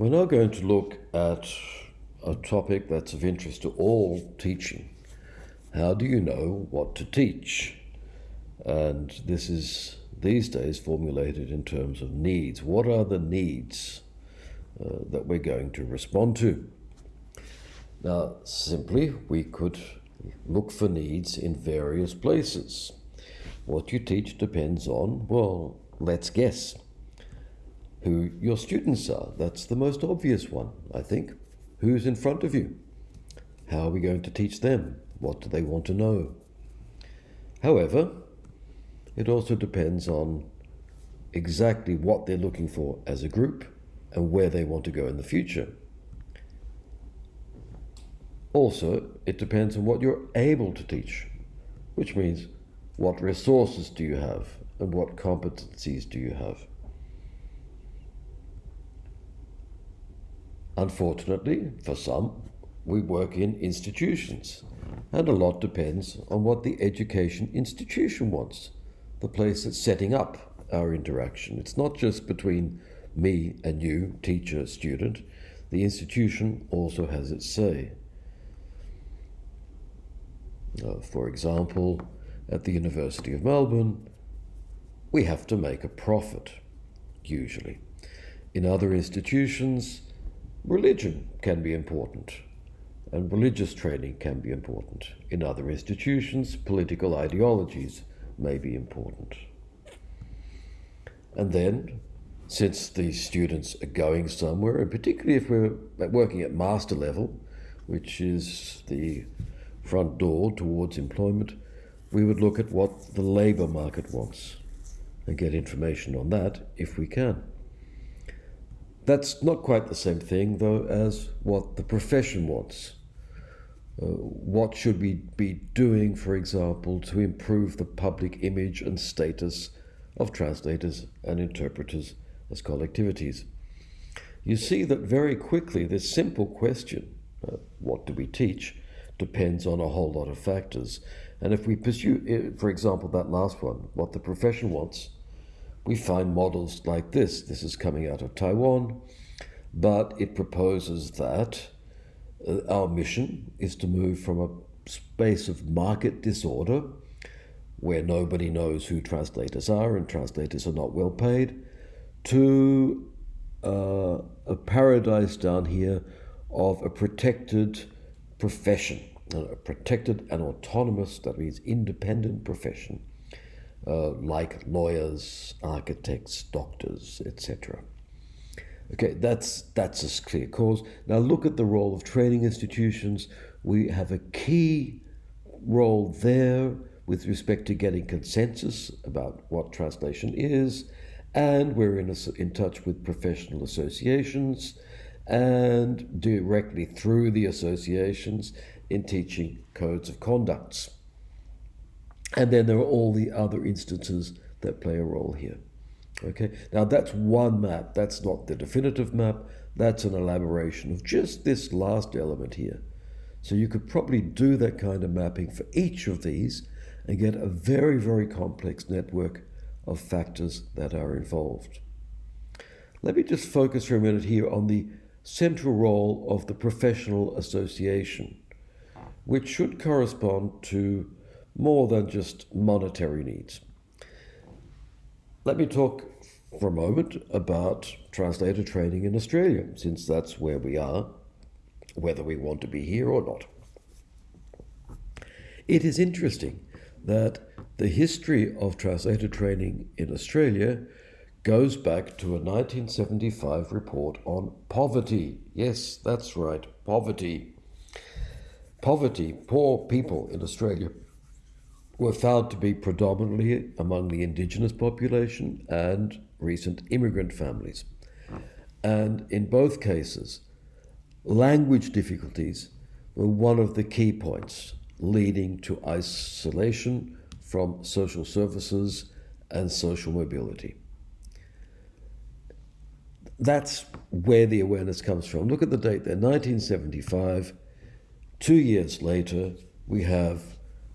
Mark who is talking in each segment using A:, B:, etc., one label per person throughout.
A: We're now going to look at a topic that's of interest to all teaching. How do you know what to teach? And this is these days formulated in terms of needs. What are the needs uh, that we're going to respond to? Now, simply, we could look for needs in various places. What you teach depends on, well, let's guess, who your students are. That's the most obvious one, I think. Who's in front of you? How are we going to teach them? What do they want to know? However, it also depends on exactly what they're looking for as a group and where they want to go in the future. Also, it depends on what you're able to teach, which means what resources do you have and what competencies do you have. Unfortunately, for some, we work in institutions, and a lot depends on what the education institution wants, the place that's setting up our interaction. It's not just between me and you, teacher, student. The institution also has its say. Uh, for example, at the University of Melbourne, we have to make a profit, usually. In other institutions, religion can be important, and religious training can be important. In other institutions, political ideologies may be important. And then, since these students are going somewhere, and particularly if we're working at master level, which is the front door towards employment, we would look at what the labour market wants and get information on that if we can. That's not quite the same thing, though, as what the profession wants. Uh, what should we be doing, for example, to improve the public image and status of translators and interpreters as collectivities? You see that very quickly this simple question, uh, what do we teach, depends on a whole lot of factors. And if we pursue, uh, for example, that last one, what the profession wants, we find models like this. This is coming out of Taiwan, but it proposes that uh, our mission is to move from a space of market disorder, where nobody knows who translators are and translators are not well paid, to uh, a paradise down here of a protected profession a protected and autonomous, that means independent profession, uh, like lawyers, architects, doctors, etc. Okay, that's that's a clear cause. Now look at the role of training institutions. We have a key role there with respect to getting consensus about what translation is, and we're in, a, in touch with professional associations and directly through the associations in teaching codes of conducts. And then there are all the other instances that play a role here. Okay, now that's one map. That's not the definitive map. That's an elaboration of just this last element here. So you could probably do that kind of mapping for each of these and get a very, very complex network of factors that are involved. Let me just focus for a minute here on the central role of the professional association which should correspond to more than just monetary needs. Let me talk for a moment about translator training in Australia, since that's where we are, whether we want to be here or not. It is interesting that the history of translator training in Australia goes back to a 1975 report on poverty. Yes, that's right, poverty poverty, poor people in Australia were found to be predominantly among the indigenous population and recent immigrant families. And in both cases, language difficulties were one of the key points leading to isolation from social services and social mobility. That's where the awareness comes from. Look at the date there, 1975. Two years later, we have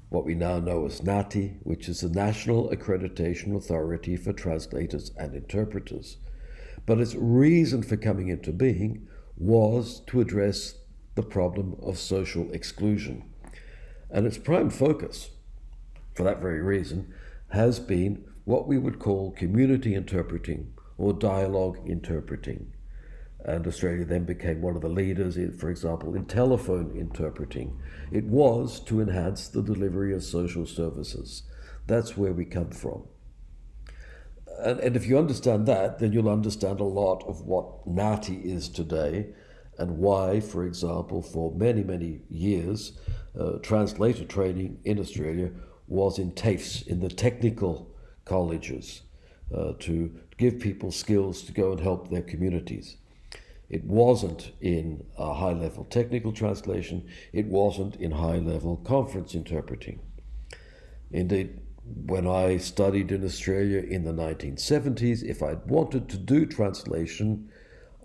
A: what we now know as NAATI, which is the National Accreditation Authority for Translators and Interpreters. But its reason for coming into being was to address the problem of social exclusion. And its prime focus, for that very reason, has been what we would call community interpreting or dialogue interpreting. And Australia then became one of the leaders, in, for example, in telephone interpreting. It was to enhance the delivery of social services. That's where we come from. And, and if you understand that, then you'll understand a lot of what NAATI is today and why, for example, for many, many years, uh, translator training in Australia was in TAFEs, in the technical colleges, uh, to give people skills to go and help their communities. It wasn't in a high level technical translation, it wasn't in high level conference interpreting. Indeed, when I studied in Australia in the 1970s, if I'd wanted to do translation,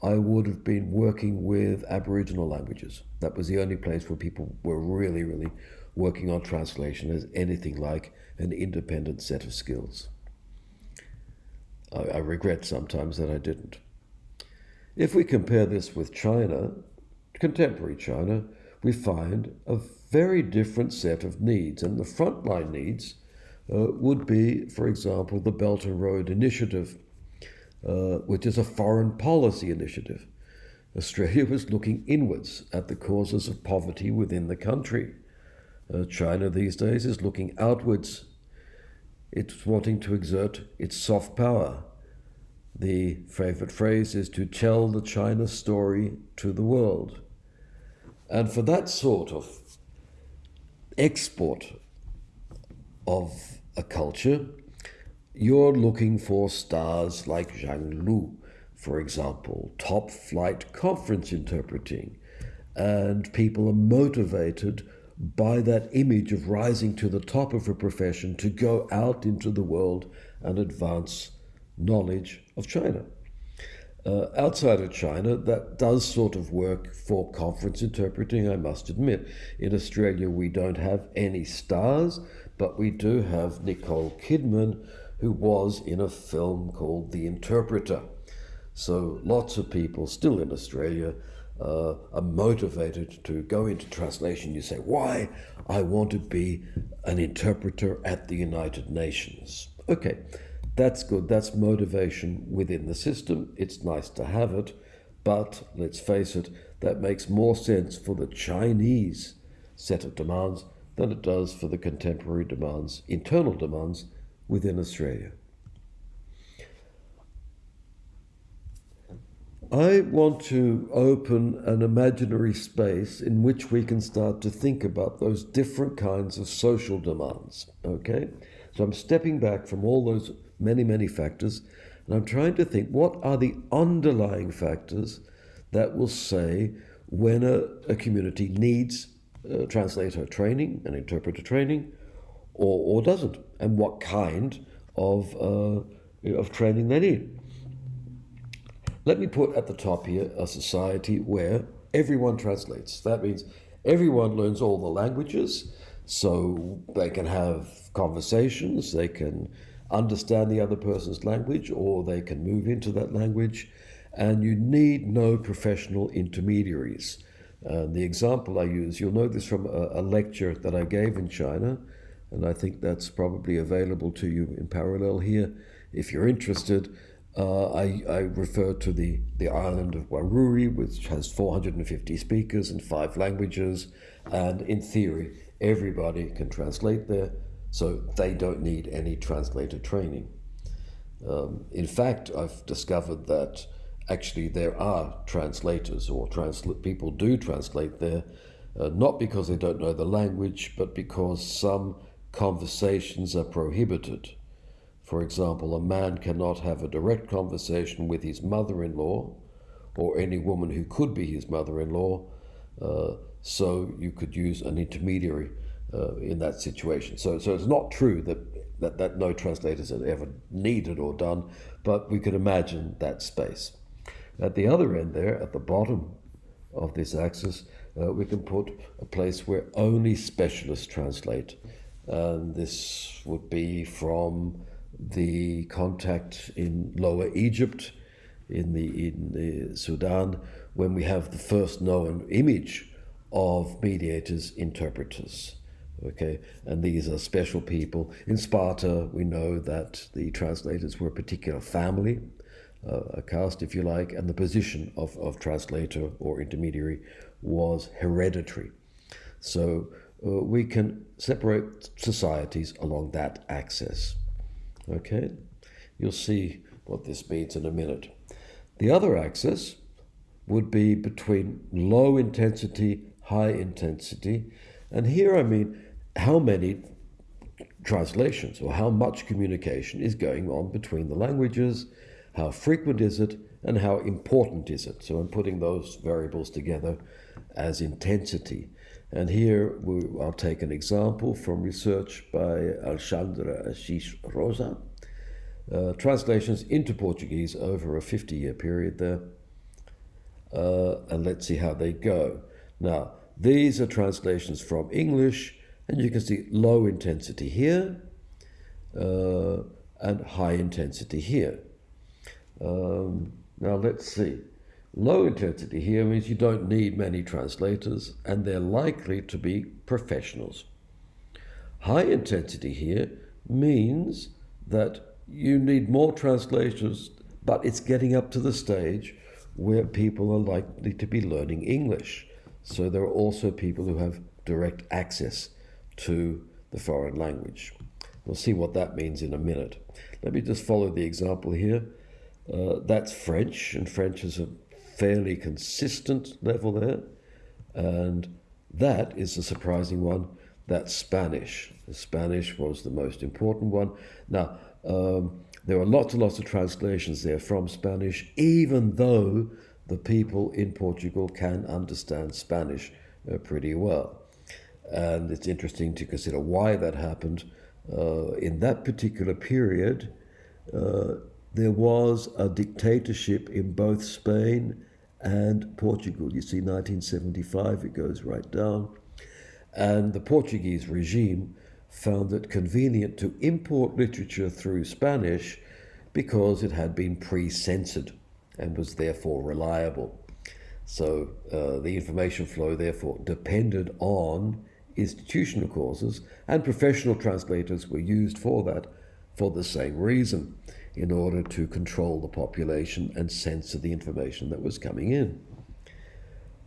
A: I would have been working with Aboriginal languages. That was the only place where people were really, really working on translation as anything like an independent set of skills. I, I regret sometimes that I didn't. If we compare this with China, contemporary China, we find a very different set of needs. And the frontline needs uh, would be, for example, the Belt and Road Initiative, uh, which is a foreign policy initiative. Australia was looking inwards at the causes of poverty within the country. Uh, China these days is looking outwards. It's wanting to exert its soft power. The favorite phrase is to tell the China story to the world. And for that sort of export of a culture, you're looking for stars like Zhang Lu, for example, top flight conference interpreting, and people are motivated by that image of rising to the top of a profession to go out into the world and advance knowledge of China. Uh, outside of China, that does sort of work for conference interpreting, I must admit. In Australia, we don't have any stars, but we do have Nicole Kidman, who was in a film called The Interpreter. So lots of people still in Australia uh, are motivated to go into translation. You say, why? I want to be an interpreter at the United Nations. Okay, that's good. That's motivation within the system. It's nice to have it. But let's face it, that makes more sense for the Chinese set of demands than it does for the contemporary demands, internal demands within Australia. I want to open an imaginary space in which we can start to think about those different kinds of social demands. Okay? So I'm stepping back from all those many, many factors, and I'm trying to think what are the underlying factors that will say when a, a community needs a translator training and interpreter training or, or doesn't, and what kind of, uh, of training they need. Let me put at the top here a society where everyone translates. That means everyone learns all the languages, so they can have conversations, they can understand the other person's language, or they can move into that language, and you need no professional intermediaries. Uh, the example I use, you'll know this from a, a lecture that I gave in China, and I think that's probably available to you in parallel here if you're interested. Uh, I, I refer to the, the island of Warruwi, which has 450 speakers in five languages, and in theory, everybody can translate there, so they don't need any translator training. Um, in fact, I've discovered that actually there are translators or transla- people do translate there, uh, not because they don't know the language, but because some conversations are prohibited. For example, a man cannot have a direct conversation with his mother in law or any woman who could be his mother in law, uh, so you could use an intermediary uh, in that situation. So, so it's not true that, that, that no translators are ever needed or done, but we could imagine that space. At the other end, there, at the bottom of this axis, uh, we can put a place where only specialists translate. And this would be from the contact in Lower Egypt in the in the Sudan when we have the first known image of mediators interpreters. Okay, and these are special people. In Sparta, we know that the translators were a particular family, uh, a caste, if you like, and the position of, of translator or intermediary was hereditary. So uh, we can separate societies along that axis. Okay, you'll see what this means in a minute. The other axis would be between low intensity, high intensity, and here I mean how many translations or how much communication is going on between the languages, how frequent is it, and how important is it. So I'm putting those variables together as intensity. And here we, I'll take an example from research by Alexandra Assis Rosa, uh, translations into Portuguese over a 50 year period there. Uh, and let's see how they go. Now, these are translations from English, and you can see low intensity here uh, and high intensity here. Um, now, let's see. Low intensity here means you don't need many translators, and they're likely to be professionals. High intensity here means that you need more translators, but it's getting up to the stage where people are likely to be learning English. So there are also people who have direct access to the foreign language. We'll see what that means in a minute. Let me just follow the example here. Uh, that's French, and French is a fairly consistent level there. And that is the surprising one. That's Spanish. Spanish was the most important one. Now, um, there are lots and lots of translations there from Spanish, even though the people in Portugal can understand Spanish uh, pretty well. And it's interesting to consider why that happened. Uh, in that particular period, uh, there was a dictatorship in both Spain and Portugal. You see, 1975, it goes right down. And the Portuguese regime found it convenient to import literature through Spanish because it had been pre censored and was therefore reliable. So uh, the information flow, therefore, depended on institutional causes, and professional translators were used for that for the same reason in order to control the population and censor the information that was coming in.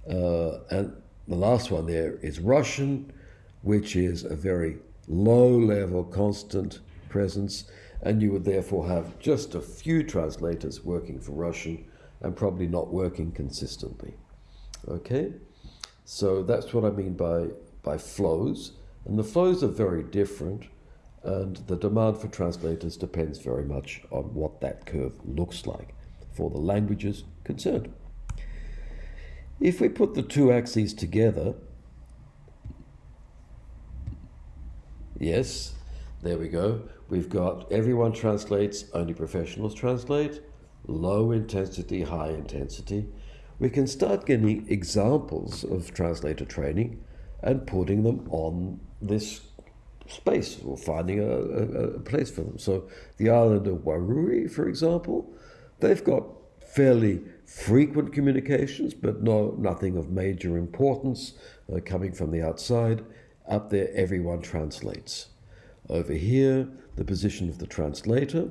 A: Uh, and the last one there is Russian, which is a very low level, constant presence, and you would therefore have just a few translators working for Russian and probably not working consistently. Okay? So that's what I mean by, by flows. And the flows are very different and the demand for translators depends very much on what that curve looks like for the languages concerned. If we put the two axes together, yes, there we go. We've got everyone translates, only professionals translate, low intensity, high intensity. We can start getting examples of translator training and putting them on this space or finding a, a, a, place for them. So the island of Warruwi, for example, they've got fairly frequent communications, but no nothing of major importance uh, coming from the outside. Up there, everyone translates. Over here, the position of the translator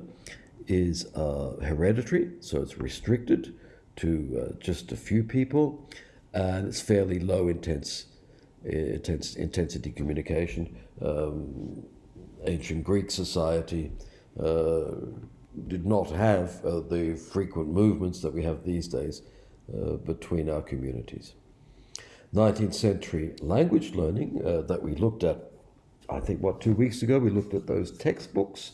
A: is uh, hereditary, so it's restricted to uh, just a few people, and it's fairly low intense, intense intensity communication um, ancient Greek society uh, did not have uh, the frequent movements that we have these days uh, between our communities. 19th century language learning uh, that we looked at, I think, what, two weeks ago, we looked at those textbooks.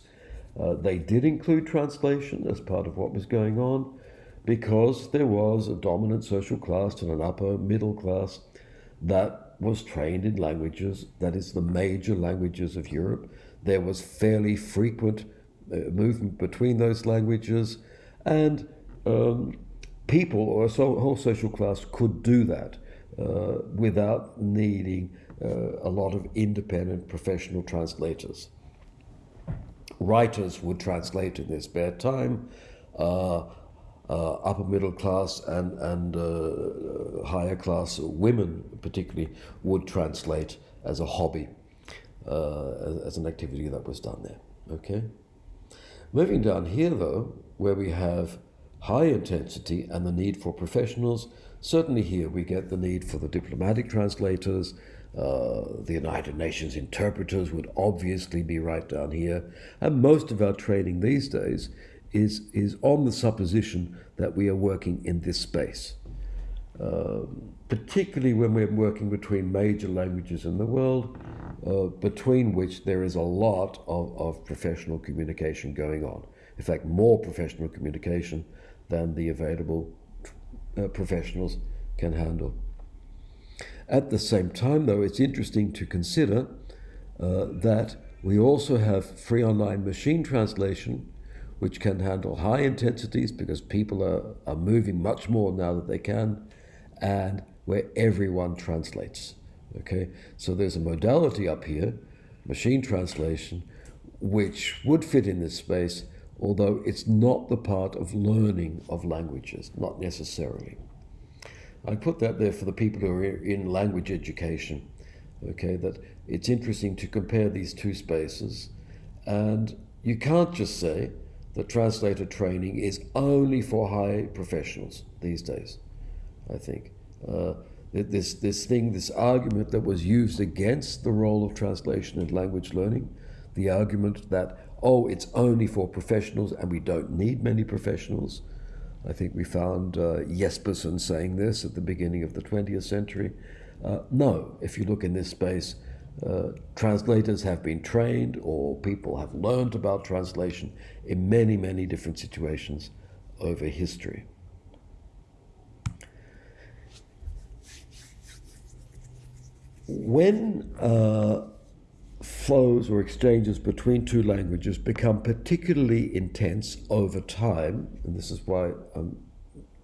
A: Uh, they did include translation as part of what was going on because there was a dominant social class and an upper middle class that was trained in languages, that is, the major languages of Europe. There was fairly frequent uh, movement between those languages, and um, people or a whole social class could do that uh, without needing uh, a lot of independent professional translators. Writers would translate in their spare time. Uh, uh, upper middle class and, and uh, higher class women, particularly, would translate as a hobby, uh, as, as an activity that was done there. Okay? Moving down here, though, where we have high intensity and the need for professionals, certainly here we get the need for the diplomatic translators. Uh, the United Nations interpreters would obviously be right down here. And most of our training these days is, is on the supposition that we are working in this space. Um, particularly when we're working between major languages in the world, uh, between which there is a lot of, of professional communication going on. In fact, more professional communication than the available uh, professionals can handle. At the same time, though, it's interesting to consider uh, that we also have free online machine translation which can handle high intensities because people are, are moving much more now that they can, and where everyone translates. Okay, so there's a modality up here, machine translation, which would fit in this space, although it's not the part of learning of languages, not necessarily. I put that there for the people who are in language education. Okay, that it's interesting to compare these two spaces, and you can't just say that translator training is only for high professionals these days, I think. Uh, this, this thing, this argument that was used against the role of translation in language learning, the argument that, oh, it's only for professionals and we don't need many professionals. I think we found uh, Jespersen saying this at the beginning of the 20th century. Uh, no, if you look in this space, uh, translators have been trained or people have learned about translation in many, many different situations over history. When uh, flows or exchanges between two languages become particularly intense over time, and this is why I'm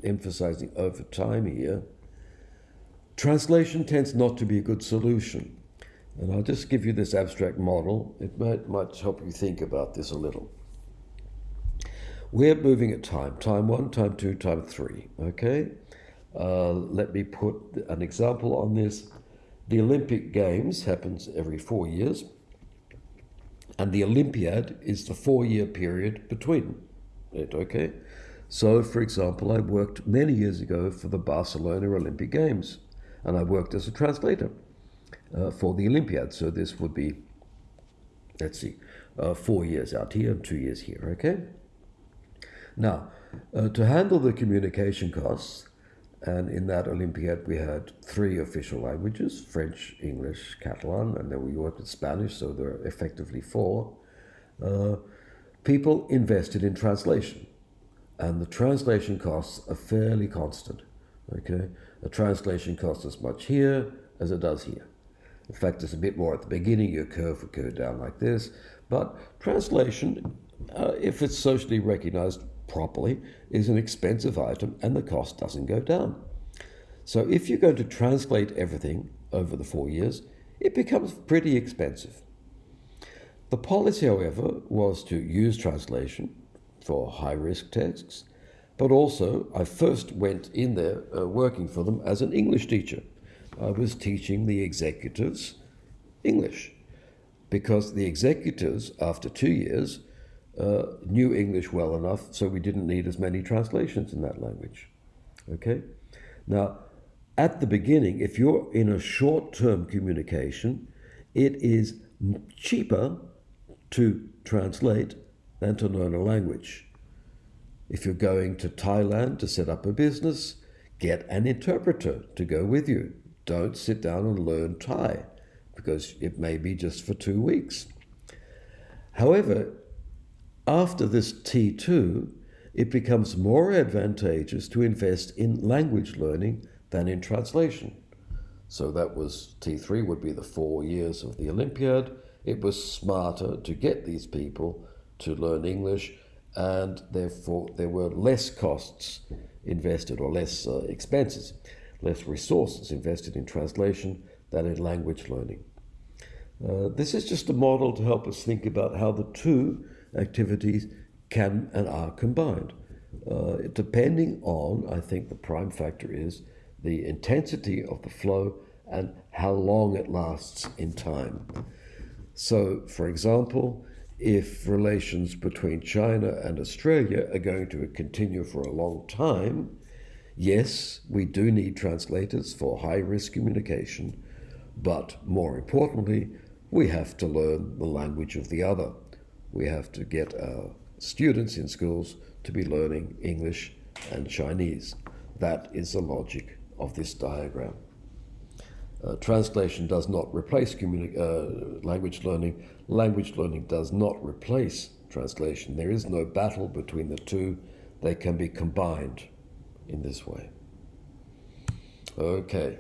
A: emphasizing over time here, translation tends not to be a good solution. And I'll just give you this abstract model. It might, might help you think about this a little. We're moving at time, time one, time two, time three, okay? Uh, let me put an example on this. The Olympic Games happens every four years, and the Olympiad is the four-year period between it, okay? So, for example, I worked many years ago for the Barcelona Olympic Games, and I worked as a translator uh, for the Olympiad. So this would be, let's see, uh, four years out here and two years here, okay? Now, uh, to handle the communication costs, and in that Olympiad we had three official languages, French, English, Catalan, and then we worked with Spanish, so there are effectively four. Uh, people invested in translation, and the translation costs are fairly constant, okay? A translation costs as much here as it does here. In fact, it's a bit more at the beginning. Your curve would go down like this. But translation, uh, if it's socially recognized properly, is an expensive item and the cost doesn't go down. So if you're going to translate everything over the four years, it becomes pretty expensive. The policy, however, was to use translation for high risk texts, but also I first went in there uh, working for them as an English teacher. I was teaching the executives English because the executives, after two years, uh, knew English well enough so we didn't need as many translations in that language. Okay? Now, at the beginning, if you're in a short term communication, it is cheaper to translate than to learn a language. If you're going to Thailand to set up a business, get an interpreter to go with you don't sit down and learn Thai because it may be just for two weeks. However, after this T2, it becomes more advantageous to invest in language learning than in translation. So that was T3 would be the four years of the Olympiad. It was smarter to get these people to learn English, and therefore there were less costs invested or less uh, expenses less resources invested in translation than in language learning. Uh, this is just a model to help us think about how the two activities can and are combined. uh, depending on, I think the prime factor is the intensity of the flow and how long it lasts in time. So, for example, if relations between China and Australia are going to continue for a long time, yes, we do need translators for high risk communication, but more importantly, we have to learn the language of the other. We have to get our students in schools to be learning English and Chinese. That is the logic of this diagram. Uh, translation does not replace uh, language learning. Language learning does not replace translation. There is no battle between the two. They can be combined in this way. Okay.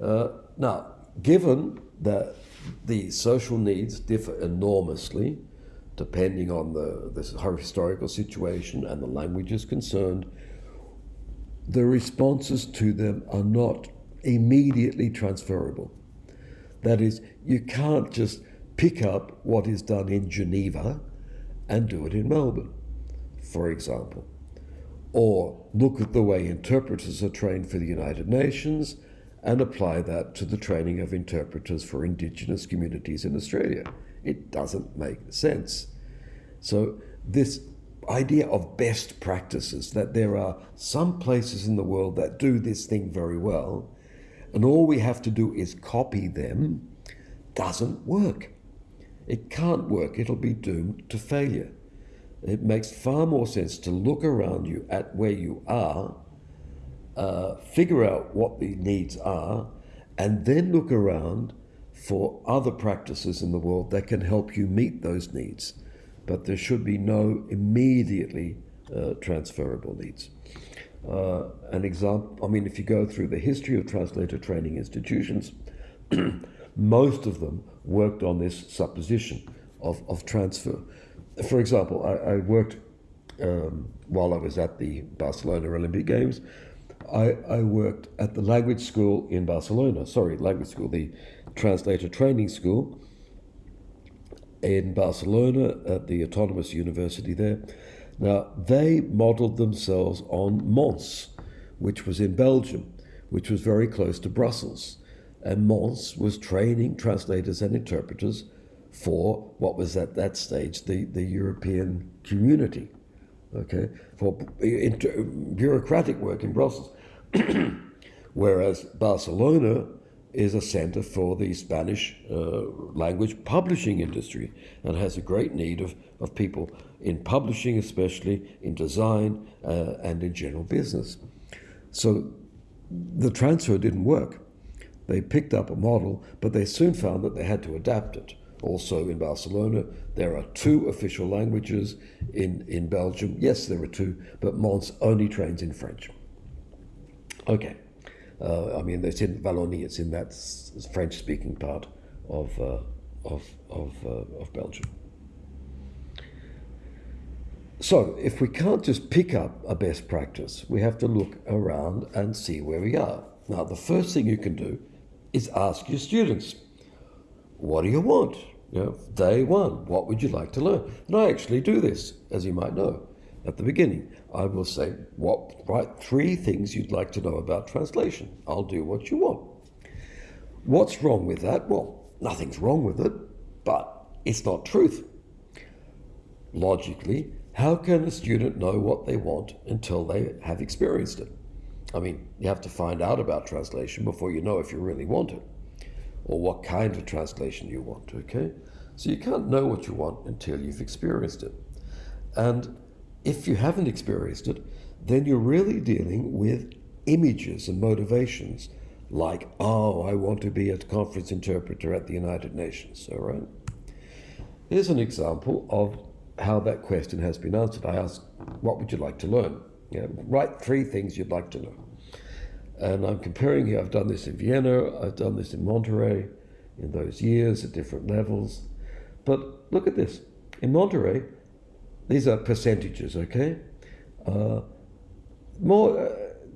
A: Uh, now, given that the social needs differ enormously, depending on the, the historical situation and the languages concerned, the responses to them are not immediately transferable. That is, you can't just pick up what is done in Geneva and do it in Melbourne, for example. Or look at the way interpreters are trained for the United Nations and apply that to the training of interpreters for Indigenous communities in Australia. It doesn't make sense. So, this idea of best practices, that there are some places in the world that do this thing very well, and all we have to do is copy them, doesn't work. It can't work, it'll be doomed to failure. It makes far more sense to look around you at where you are, uh, figure out what the needs are, and then look around for other practices in the world that can help you meet those needs. But there should be no immediately uh, transferable needs. Uh, an example, I mean, if you go through the history of translator training institutions, most of them worked on this supposition of, of transfer. For example, I, I worked um, while I was at the Barcelona Olympic Games. I, I, worked at the language school in Barcelona, sorry, language school, the translator training school in Barcelona at the Autonomous University there. Now, they modeled themselves on Mons, which was in Belgium, which was very close to Brussels. And Mons was training translators and interpreters for what was at that stage the, the European community, okay, for bureaucratic work in Brussels. Whereas Barcelona is a center for the Spanish uh, language publishing industry and has a great need of, of people in publishing, especially in design uh, and in general business. So the transfer didn't work. They picked up a model, but they soon found that they had to adapt it. Also in Barcelona, there are two official languages. In, in Belgium, yes, there are two, but Mons only trains in French. Okay. Uh, I mean, it's in Wallonie, it's in that French speaking part of, uh, of, of, uh, of Belgium. So, if we can't just pick up a best practice, we have to look around and see where we are. Now, the first thing you can do is ask your students, what do you want? You know, day one, what would you like to learn? And I actually do this, as you might know, at the beginning. I will say, what, write three things you'd like to know about translation. I'll do what you want. What's wrong with that? Well, nothing's wrong with it, but it's not truth. Logically, how can a student know what they want until they have experienced it? I mean, you have to find out about translation before you know if you really want it or what kind of translation you want, okay? So you can't know what you want until you've experienced it. And if you haven't experienced it, then you're really dealing with images and motivations like, oh, I want to be a conference interpreter at the United Nations, all right? Here's an example of how that question has been answered. I asked, what would you like to learn? You know, write three things you'd like to know. And I'm comparing here, I've done this in Vienna, I've done this in Monterey in those years at different levels. But look at this. In Monterey, these are percentages, okay? Uh, more, uh,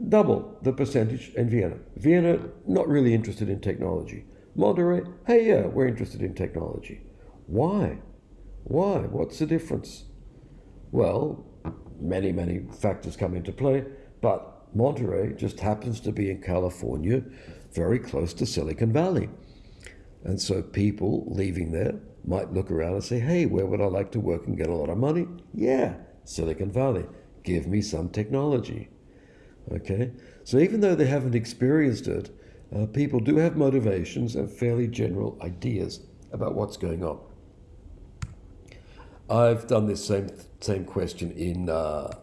A: double the percentage in Vienna. Vienna, not really interested in technology. Monterey, hey, yeah, we're interested in technology. Why? Why? What's the difference? Well, many, many factors come into play, but Monterey just happens to be in California, very close to Silicon Valley. And so people leaving there might look around and say, hey, where would I like to work and get a lot of money? Yeah, Silicon Valley. Give me some technology. Okay? So even though they haven't experienced it, uh, people do have motivations and fairly general ideas about what's going on. I've done this same same question in uh,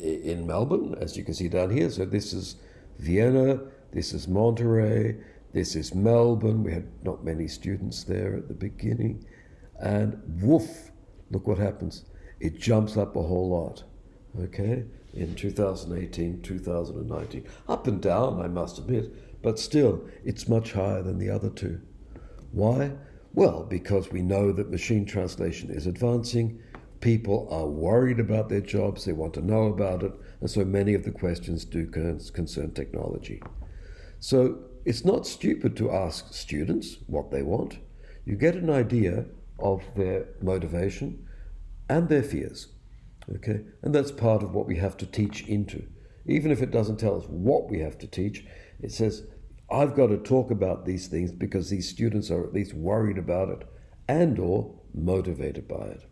A: in Melbourne, as you can see down here. So this is Vienna, this is Monterey, this is Melbourne. We had not many students there at the beginning, and woof, look what happens. It jumps up a whole lot. Okay, in 2018, 2019, up and down, I must admit, but still, it's much higher than the other two. Why? Well, because we know that machine translation is advancing, people are worried about their jobs, they want to know about it, and so many of the questions do concern technology. So it's not stupid to ask students what they want. You get an idea of their motivation and their fears. Okay? And that's part of what we have to teach into. Even if it doesn't tell us what we have to teach, it says I've got to talk about these things because these students are at least worried about it and or motivated by it.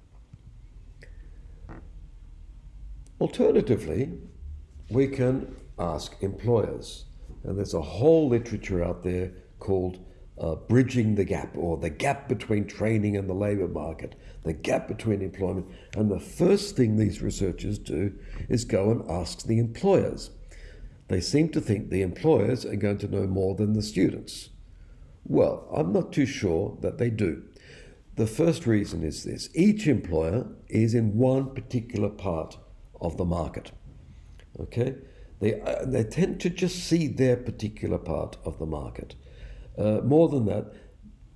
A: Alternatively, we can ask employers. And there's a whole literature out there called uh, Bridging the Gap or the gap between training and the labour market, the gap between employment. And the first thing these researchers do is go and ask the employers. They seem to think the employers are going to know more than the students. Well, I'm not too sure that they do. The first reason is this each employer is in one particular part of the market. Okay? They, uh, they tend to just see their particular part of the market. Uh, more than that,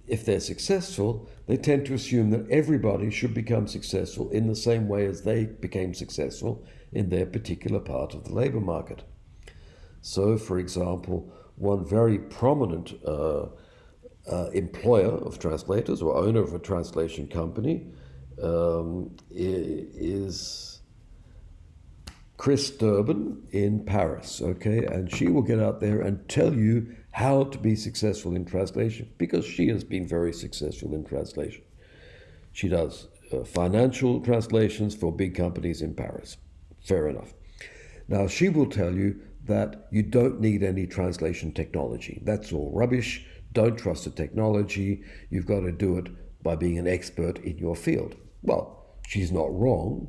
A: if they're successful, they tend to assume that everybody should become successful in the same way as they became successful in their particular part of the labor market. So, for example, one very prominent uh, uh, employer of translators or owner of a translation company um, is Chris Durban in Paris, okay? And she will get out there and tell you how to be successful in translation because she has been very successful in translation. She does uh, financial translations for big companies in Paris. Fair enough. Now, she will tell you that you don't need any translation technology. That's all rubbish. Don't trust the technology. You've got to do it by being an expert in your field. Well, she's not wrong,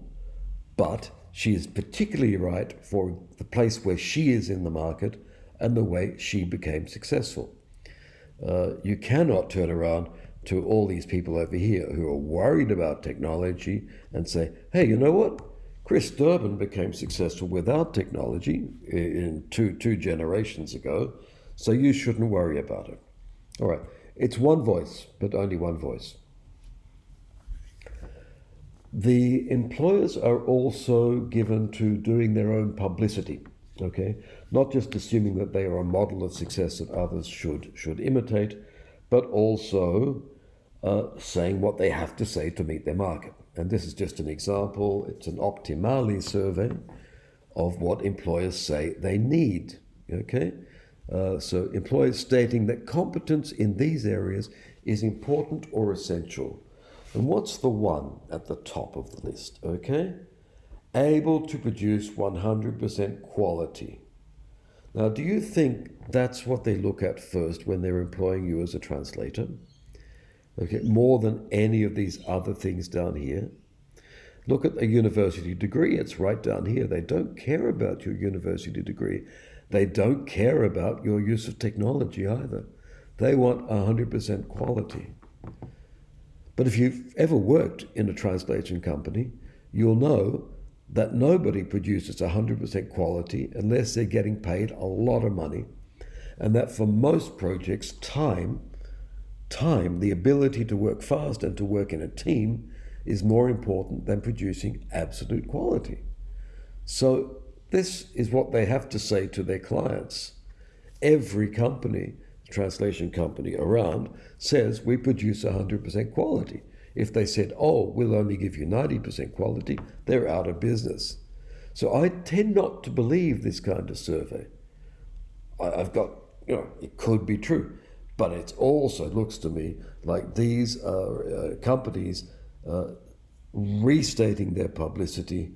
A: but she is particularly right for the place where she is in the market and the way she became successful. Uh, you cannot turn around to all these people over here who are worried about technology and say, hey, you know what? Chris Durban became successful without technology in two, two generations ago, so you shouldn't worry about it. All right, it's one voice, but only one voice. The employers are also given to doing their own publicity, okay? Not just assuming that they are a model of success that others should, should imitate, but also uh, saying what they have to say to meet their market. And this is just an example. It's an Optimale survey of what employers say they need. Okay? Uh, so employers stating that competence in these areas is important or essential. And what's the one at the top of the list? Okay? Able to produce 100% quality. Now, do you think that's what they look at first when they're employing you as a translator? okay, more than any of these other things down here. Look at a university degree, it's right down here. They don't care about your university degree. They don't care about your use of technology either. They want 100% quality. But if you've ever worked in a translation company, you'll know that nobody produces 100% quality unless they're getting paid a lot of money. And that for most projects, time time, the ability to work fast and to work in a team is more important than producing absolute quality. So, this is what they have to say to their clients. Every company, translation company around, says we produce 100% quality. If they said, oh, we'll only give you 90% quality, they're out of business. So I tend not to believe this kind of survey. I've got, you know, it could be true, but it also looks to me like these are uh, companies uh, restating their publicity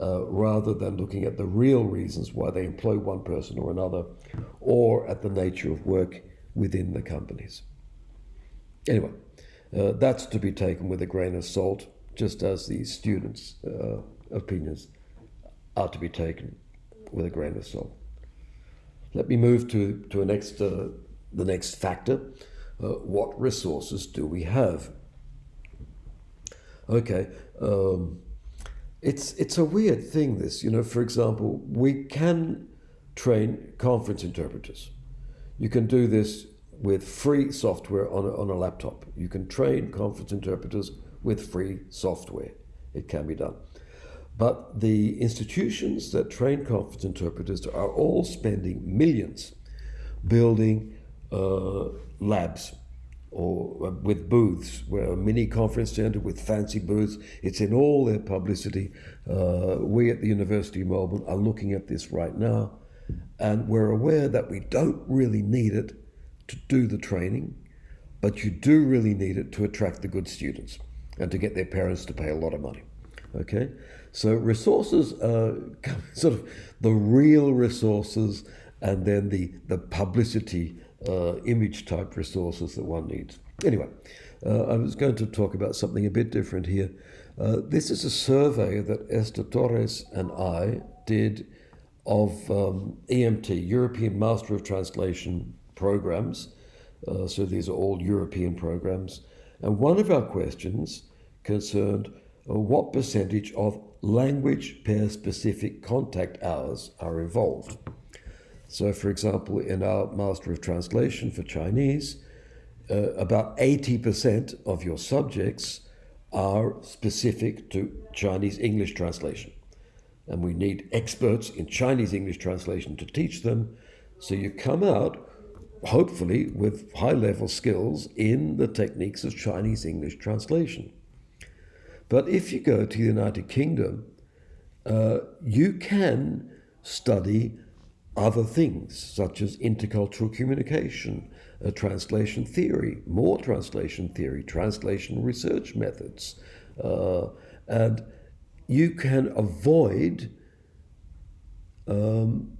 A: uh, rather than looking at the real reasons why they employ one person or another or at the nature of work within the companies. Anyway, uh, that's to be taken with a grain of salt, just as the students' uh, opinions are to be taken with a grain of salt. Let me move to, to a next, uh, the next factor. Uh, what resources do we have? Okay, um, it's, it's a weird thing, this. You know, for example, we can train conference interpreters. You can do this with free software on a, on a laptop. You can train conference interpreters with free software. It can be done. But the institutions that train conference interpreters are all spending millions building uh, labs or uh, with booths, where a mini conference center with fancy booths. It's in all their publicity. Uh, we at the University of Melbourne are looking at this right now, and we're aware that we don't really need it to do the training, but you do really need it to attract the good students and to get their parents to pay a lot of money. Okay, so resources are sort of the real resources, and then the the publicity uh, image type resources that one needs. Anyway, uh, I was going to talk about something a bit different here. Uh, this is a survey that Esther Torres and I did of um, EMT, European Master of Translation programs. Uh, so these are all European programs. And one of our questions concerned uh, what percentage of language pair specific contact hours are involved. So, for example, in our Master of Translation for Chinese, uh, about 80% of your subjects are specific to Chinese English translation. And we need experts in Chinese English translation to teach them. So you come out hopefully with high level skills in the techniques of Chinese English translation. But if you go to the United Kingdom, uh, you can study other things such as intercultural communication, uh, translation theory, more translation theory, translation research methods, uh, and you can avoid um,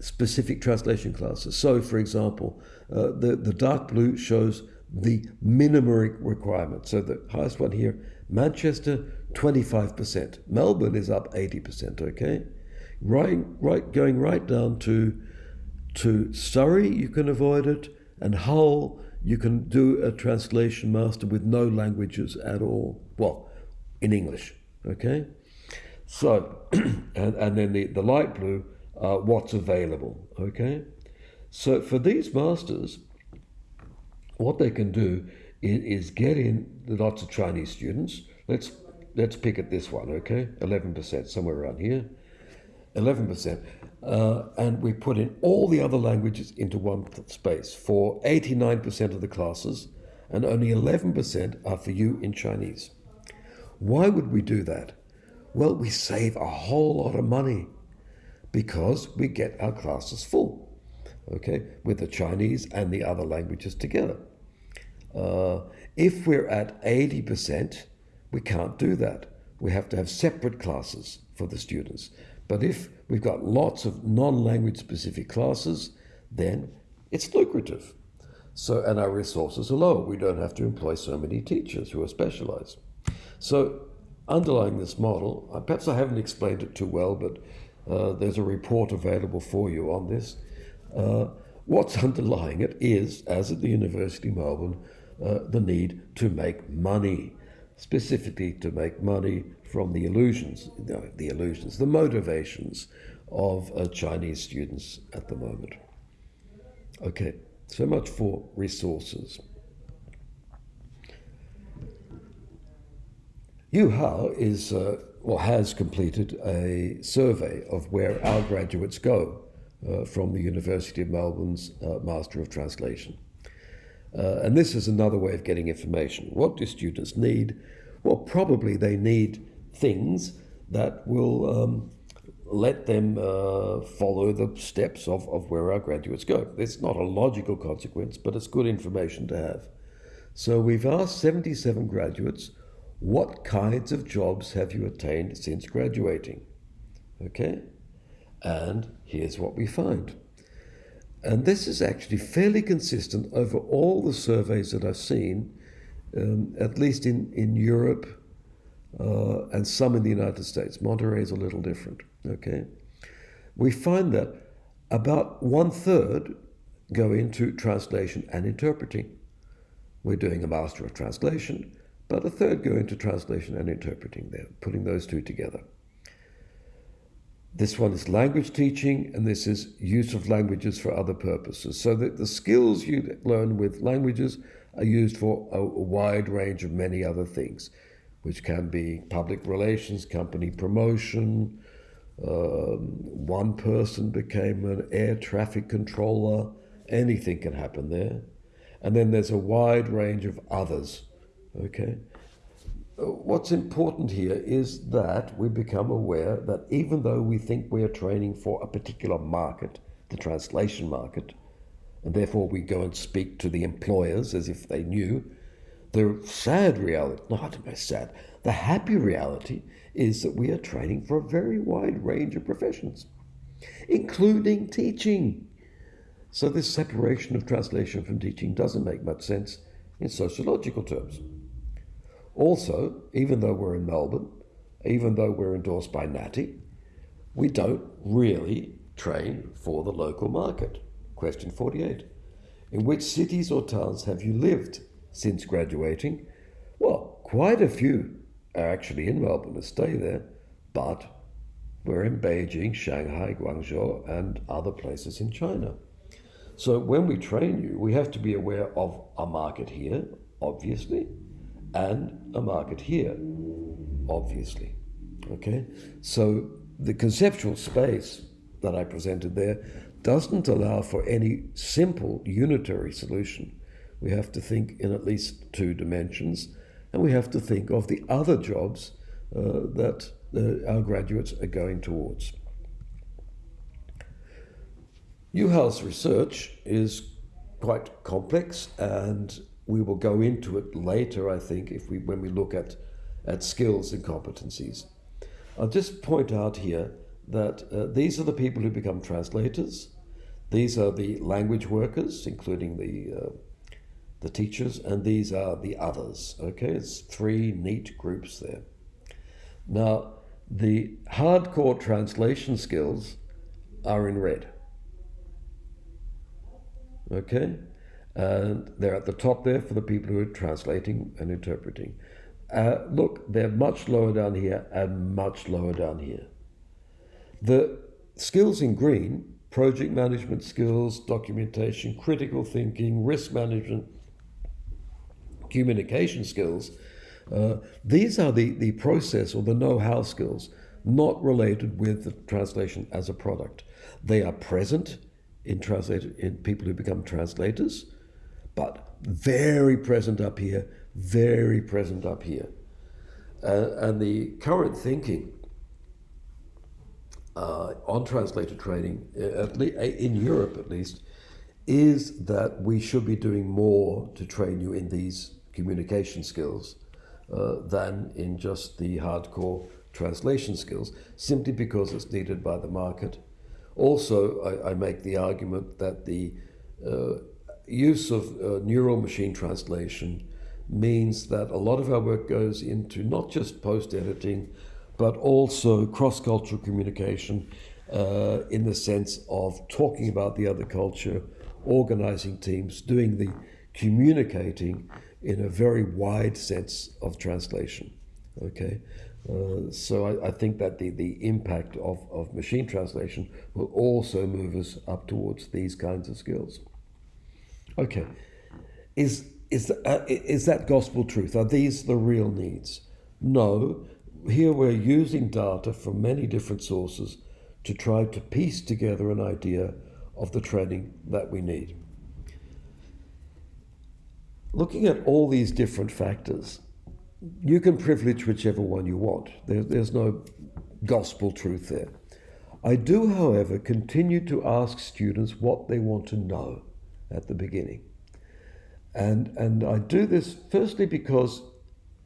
A: specific translation classes. So, for example, uh, the, the dark blue shows the minimum requirement. So the highest one here, Manchester, 25%. Melbourne is up 80%, okay? Right, right, going right down to, to Surrey, you can avoid it, and Hull, you can do a translation master with no languages at all. Well, in English, okay? So, and, and then the, the light blue, uh, what's available. Okay, so for these masters, what they can do is, is get in lots of Chinese students. Let's let's pick at this one. Okay, eleven percent, somewhere around here, eleven percent. Uh, and we put in all the other languages into one space for 89% of the classes, and only 11% are for you in Chinese. Why would we do that? Well, we save a whole lot of money because we get our classes full, okay, with the Chinese and the other languages together. Uh, if we're at 80%, we can't do that. We have to have separate classes for the students. But if we've got lots of non-language specific classes, then it's lucrative. So, and our resources are low. We don't have to employ so many teachers who are specialized. So, underlying this model, uh, perhaps I haven't explained it too well, but uh, there's a report available for you on this. Uh, what's underlying it is, as at the University of Melbourne, uh, the need to make money, specifically to make money from the illusions, no, the illusions, the motivations of Chinese students at the moment. Okay, so much for resources. Yu Hao is uh, or has completed a survey of where our graduates go uh, from the University of Melbourne's uh, Master of Translation. Uh, and this is another way of getting information. What do students need? Well, probably they need things that will um, let them uh, follow the steps of, of where our graduates go. It's not a logical consequence, but it's good information to have. So we've asked 77 graduates, what kinds of jobs have you attained since graduating? Okay? And here's what we find. And this is actually fairly consistent over all the surveys that I've seen, um, at least in, in Europe uh, and some in the United States. Monterey is a little different. Okay, we find that about one third go into translation and interpreting. We're doing a Master of Translation, but a third go into translation and interpreting there, putting those two together. This one is language teaching, and this is use of languages for other purposes. So that the skills you learn with languages are used for a, wide range of many other things, which can be public relations, company promotion. Um, one person became an air traffic controller. Anything can happen there. And then there's a wide range of others. Okay? Uh, what's important here is that we become aware that even though we think we are training for a particular market, the translation market, and therefore we go and speak to the employers as if they knew, the sad reality, not sad, the happy reality is that we are training for a very wide range of professions, including teaching. So this separation of translation from teaching doesn't make much sense in sociological terms. Also, even though we're in Melbourne, even though we're endorsed by NAATI, we don't really train for the local market. Question 48. In which cities or towns have you lived since graduating? Well, quite a few are actually in Melbourne to stay there, but we're in Beijing, Shanghai, Guangzhou, and other places in China. So when we train you, we have to be aware of a market here, obviously, and a market here, obviously. Okay? So the conceptual space that I presented there doesn't allow for any simple unitary solution. We have to think in at least two dimensions, and we have to think of the other jobs uh, that uh, our graduates are going towards. Yu Hao's research is quite complex and we will go into it later, I think, if we when we look at at skills and competencies. I'll just point out here that uh, these are the people who become translators. These are the language workers, including the uh, the teachers, and these are the others. Okay, it's three neat groups there. Now, the hardcore translation skills are in red. Okay, and they're at the top there for the people who are translating and interpreting. Uh, look, they're much lower down here and much lower down here. The skills in green, project management skills, documentation, critical thinking, risk management, communication skills, uh, these are the, the process or the know-how skills, not related with the translation as a product. They are present in, translate, in people who become translators, but very present up here, very present up here. Uh, and the current thinking uh, on translator training, uh, uh, in Europe at least, is that we should be doing more to train you in these communication skills uh, than in just the hardcore translation skills, simply because it's needed by the market. Also, I, I make the argument that the uh, use of uh, neural machine translation means that a lot of our work goes into not just post editing, but also cross cultural communication uh, in the sense of talking about the other culture, organizing teams, doing the communicating in a very wide sense of translation. Okay. Uh, so I, I, think that the, the impact of, of machine translation will also move us up towards these kinds of skills. Okay. Is, is, uh, is that gospel truth? Are these the real needs? No. Here we're using data from many different sources to try to piece together an idea of the training that we need. looking at all these different factors, you can privilege whichever one you want. There, there's no gospel truth there. I do, however, continue to ask students what they want to know at the beginning. And, and I do this firstly because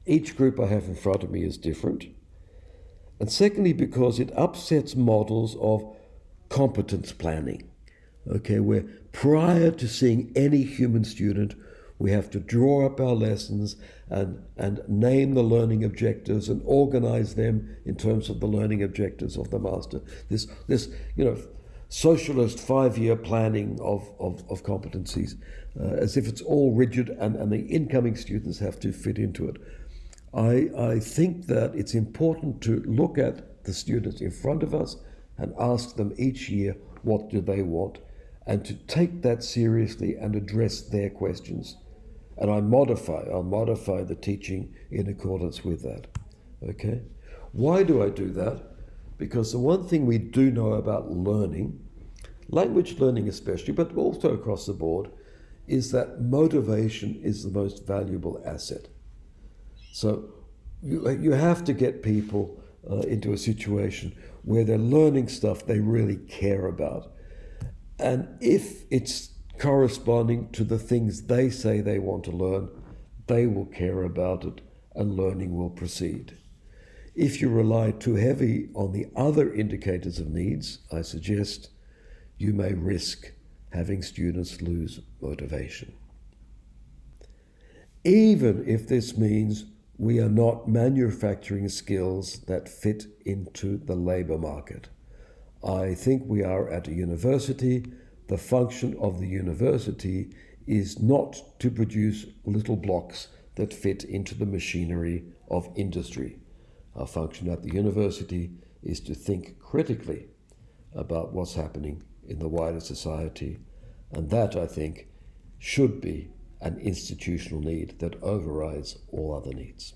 A: each group I have in front of me is different. And secondly, because it upsets models of competence planning. Okay, where prior to seeing any human student, we have to draw up our lessons and, and name the learning objectives and organize them in terms of the learning objectives of the master. This, this you know, socialist five-year planning of, of, of competencies, uh, as if it's all rigid and, and the incoming students have to fit into it. I, I think that it's important to look at the students in front of us and ask them each year what do they want and to take that seriously and address their questions. And I modify, I'll modify the teaching in accordance with that. Okay? Why do I do that? Because the one thing we do know about learning, language learning especially, but also across the board, is that motivation is the most valuable asset. So you, you have to get people uh, into a situation where they're learning stuff they really care about. And if it's corresponding to the things they say they want to learn, they will care about it and learning will proceed. If you rely too heavy on the other indicators of needs, I suggest you may risk having students lose motivation. Even if this means we are not manufacturing skills that fit into the labor market. I think we are at a university. The function of the university is not to produce little blocks that fit into the machinery of industry. Our function at the university is to think critically about what's happening in the wider society, and that, I think, should be an institutional need that overrides all other needs.